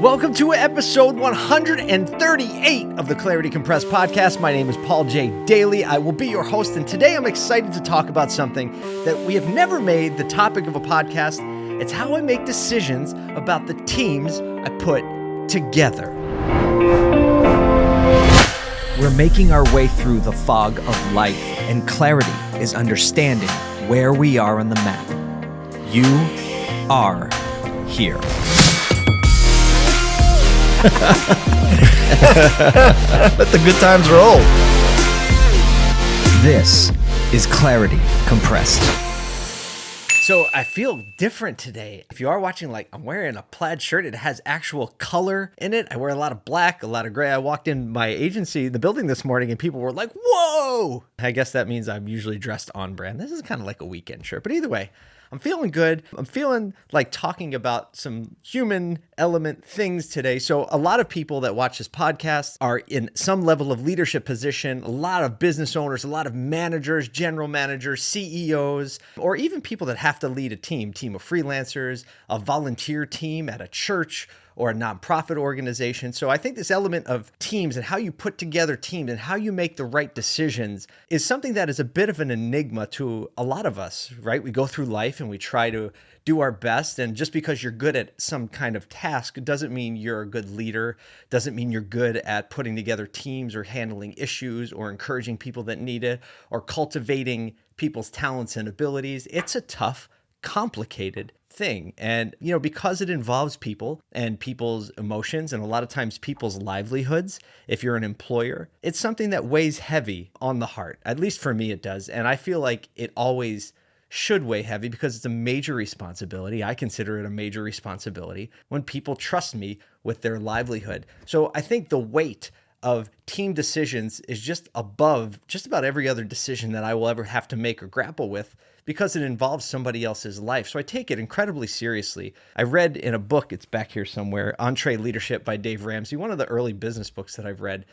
Welcome to episode 138 of the Clarity Compressed podcast. My name is Paul J. Daly. I will be your host, and today I'm excited to talk about something that we have never made the topic of a podcast. It's how I make decisions about the teams I put together. We're making our way through the fog of life, and clarity is understanding where we are on the map. You are here. Let the good times roll. This is Clarity Compressed. So I feel different today. If you are watching, like I'm wearing a plaid shirt, it has actual color in it. I wear a lot of black, a lot of gray. I walked in my agency, the building this morning, and people were like, whoa. I guess that means I'm usually dressed on brand. This is kind of like a weekend shirt. But either way, I'm feeling good. I'm feeling like talking about some human element things today. So, a lot of people that watch this podcast are in some level of leadership position, a lot of business owners, a lot of managers, general managers, CEOs, or even people that have to lead a team, team of freelancers, a volunteer team at a church or a nonprofit organization. So I think this element of teams and how you put together teams and how you make the right decisions is something that is a bit of an enigma to a lot of us, right? We go through life and we try to do our best. And just because you're good at some kind of task doesn't mean you're a good leader, doesn't mean you're good at putting together teams or handling issues or encouraging people that need it or cultivating people's talents and abilities. It's a tough, complicated thing. And, you know, because it involves people and people's emotions and a lot of times people's livelihoods, if you're an employer, it's something that weighs heavy on the heart. At least for me, it does. And I feel like it always should weigh heavy because it's a major responsibility. I consider it a major responsibility when people trust me with their livelihood. So I think the weight of team decisions is just above just about every other decision that I will ever have to make or grapple with because it involves somebody else's life. So I take it incredibly seriously. I read in a book, it's back here somewhere, EntreLeadership by Dave Ramsey, one of the early business books that I've read.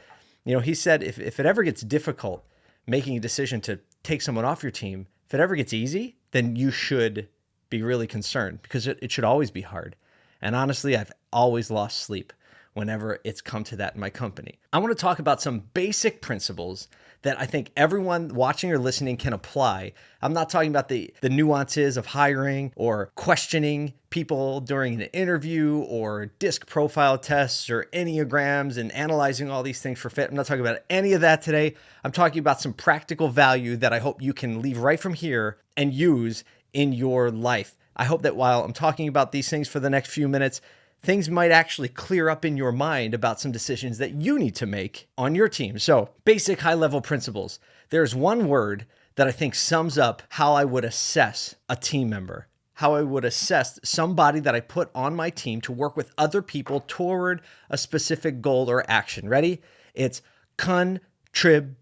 You know, he said if, if it ever gets difficult making a decision to take someone off your team, if it ever gets easy, then you should be really concerned because it, it should always be hard. And honestly, I've always lost sleep whenever it's come to that in my company. I want to talk about some basic principles that I think everyone watching or listening can apply. I'm not talking about the, the nuances of hiring or questioning people during an interview or disc profile tests or Enneagrams and analyzing all these things for fit. I'm not talking about any of that today. I'm talking about some practical value that I hope you can leave right from here and use in your life. I hope that while I'm talking about these things for the next few minutes, things might actually clear up in your mind about some decisions that you need to make on your team. So, basic high level principles. There's one word that I think sums up how I would assess a team member, how I would assess somebody that I put on my team to work with other people toward a specific goal or action. Ready? It's contributor.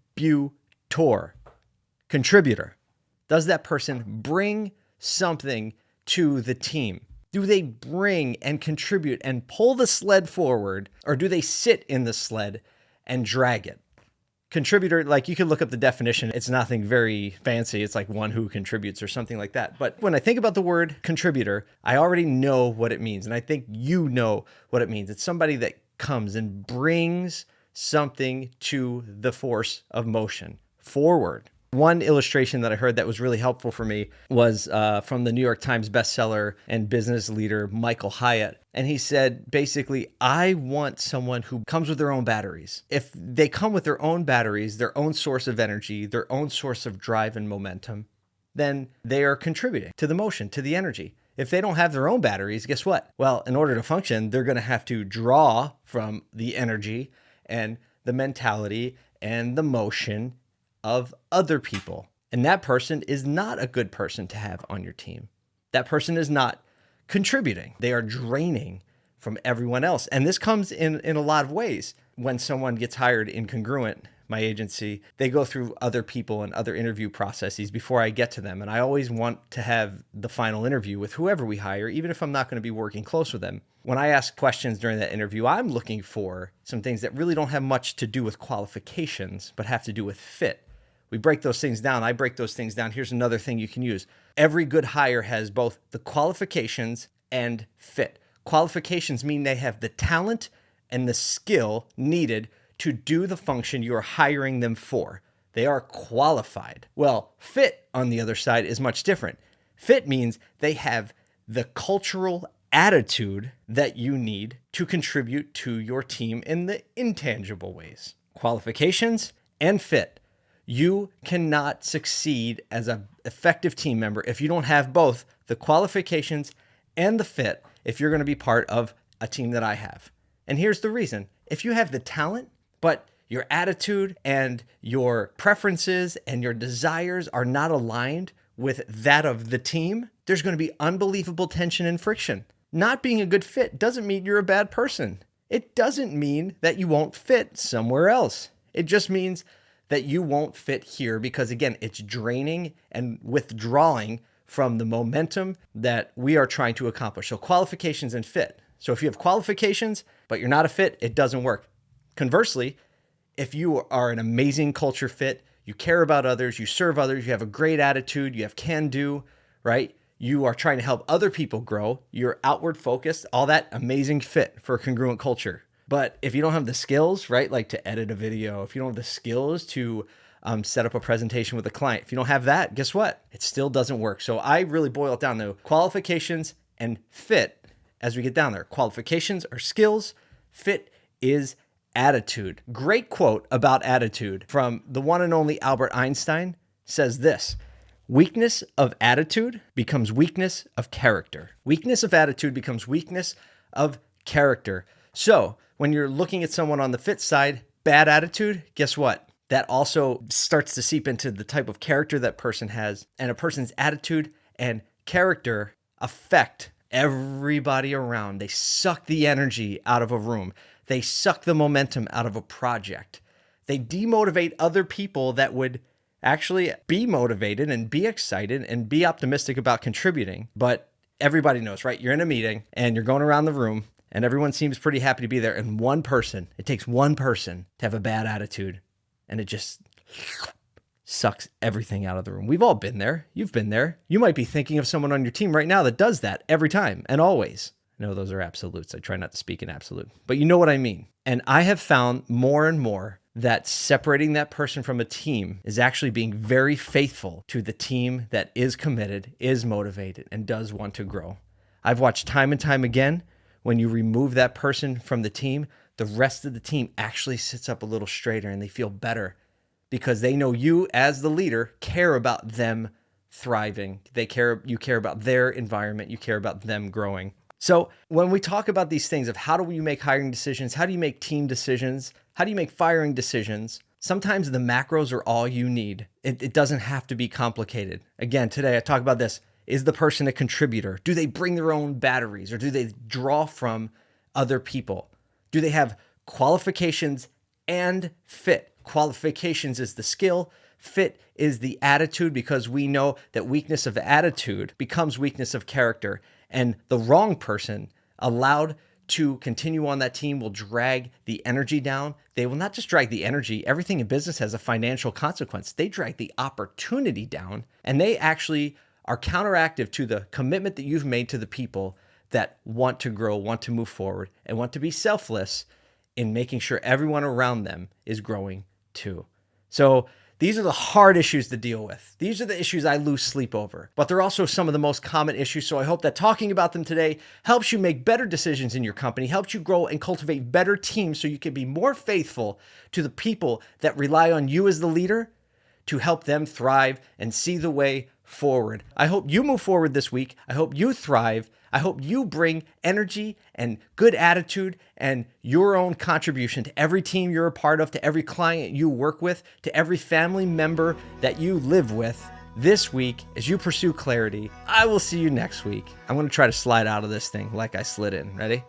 Contributor. Does that person bring something to the team? Do they bring and contribute and pull the sled forward, or do they sit in the sled and drag it? Contributor, like you can look up the definition, it's nothing very fancy. It's like one who contributes or something like that. But when I think about the word contributor, I already know what it means. And I think you know what it means. It's somebody that comes and brings something to the force of motion forward. One illustration that I heard that was really helpful for me was uh, from the New York Times bestseller and business leader Michael Hyatt. And he said, basically, I want someone who comes with their own batteries. If they come with their own batteries, their own source of energy, their own source of drive and momentum, then they are contributing to the motion, to the energy. If they don't have their own batteries, guess what? Well, in order to function, they're going to have to draw from the energy and the mentality and the motion of other people. And that person is not a good person to have on your team. That person is not contributing. They are draining from everyone else. And this comes in, in a lot of ways. When someone gets hired in Congruent, my agency, they go through other people and other interview processes before I get to them. And I always want to have the final interview with whoever we hire, even if I'm not going to be working close with them. When I ask questions during that interview, I'm looking for some things that really don't have much to do with qualifications, but have to do with fit. We break those things down. I break those things down. Here's another thing you can use. Every good hire has both the qualifications and fit. Qualifications mean they have the talent and the skill needed to do the function you are hiring them for. They are qualified. Well, fit on the other side is much different. Fit means they have the cultural attitude that you need to contribute to your team in the intangible ways. Qualifications and fit. You cannot succeed as an effective team member if you don't have both the qualifications and the fit if you're going to be part of a team that I have. And here's the reason. If you have the talent, but your attitude and your preferences and your desires are not aligned with that of the team, there's going to be unbelievable tension and friction. Not being a good fit doesn't mean you're a bad person. It doesn't mean that you won't fit somewhere else. It just means that you won't fit here because, again, it's draining and withdrawing from the momentum that we are trying to accomplish. So, qualifications and fit. So, if you have qualifications, but you're not a fit, it doesn't work. Conversely, if you are an amazing culture fit, you care about others, you serve others, you have a great attitude, you have can do, right? You are trying to help other people grow, you're outward focused, all that amazing fit for a congruent culture. But if you don't have the skills, right, like to edit a video, if you don't have the skills to um, set up a presentation with a client, if you don't have that, guess what? It still doesn't work. So I really boil it down to qualifications and fit as we get down there. Qualifications are skills, fit is attitude. Great quote about attitude from the one and only Albert Einstein says this Weakness of attitude becomes weakness of character. Weakness of attitude becomes weakness of character. So, when you're looking at someone on the fit side, bad attitude, guess what? That also starts to seep into the type of character that person has. And a person's attitude and character affect everybody around. They suck the energy out of a room. They suck the momentum out of a project. They demotivate other people that would actually be motivated and be excited and be optimistic about contributing. But everybody knows, right? You're in a meeting and you're going around the room and everyone seems pretty happy to be there. And one person, it takes one person to have a bad attitude and it just sucks everything out of the room. We've all been there. You've been there. You might be thinking of someone on your team right now that does that every time and always. No, those are absolutes. I try not to speak in absolute, but you know what I mean. And I have found more and more that separating that person from a team is actually being very faithful to the team that is committed, is motivated, and does want to grow. I've watched time and time again when you remove that person from the team, the rest of the team actually sits up a little straighter and they feel better because they know you as the leader care about them thriving. They care you care about their environment, you care about them growing. So when we talk about these things of how do you make hiring decisions, how do you make team decisions, how do you make firing decisions, sometimes the macros are all you need. It, it, doesn't have to be complicated. Again, today I talk about this. Is the person a contributor? Do they bring their own batteries or do they draw from other people? Do they have qualifications and fit? Qualifications is the skill, fit is the attitude because we know that weakness of attitude becomes weakness of character and the wrong person allowed to continue on that team will drag the energy down. They will not just drag the energy, everything in business has a financial consequence. They drag the opportunity down and they actually are counteractive to the commitment that you've made to the people that want to grow, want to move forward, and want to be selfless in making sure everyone around them is growing too. So, these are the hard issues to deal with. These are the issues I lose sleep over, but they're also some of the most common issues. So I hope that talking about them today helps you make better decisions in your company, helps you grow and cultivate better teams so you can be more faithful to the people that rely on you as the leader to help them thrive and see the way forward. I hope you move forward this week. I hope you thrive. I hope you bring energy and good attitude and your own contribution to every team you're a part of, to every client you work with, to every family member that you live with this week as you pursue clarity. I will see you next week. I'm going to try to slide out of this thing like I slid in. Ready?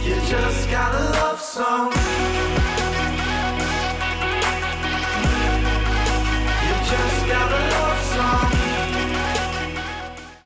You just got a love song.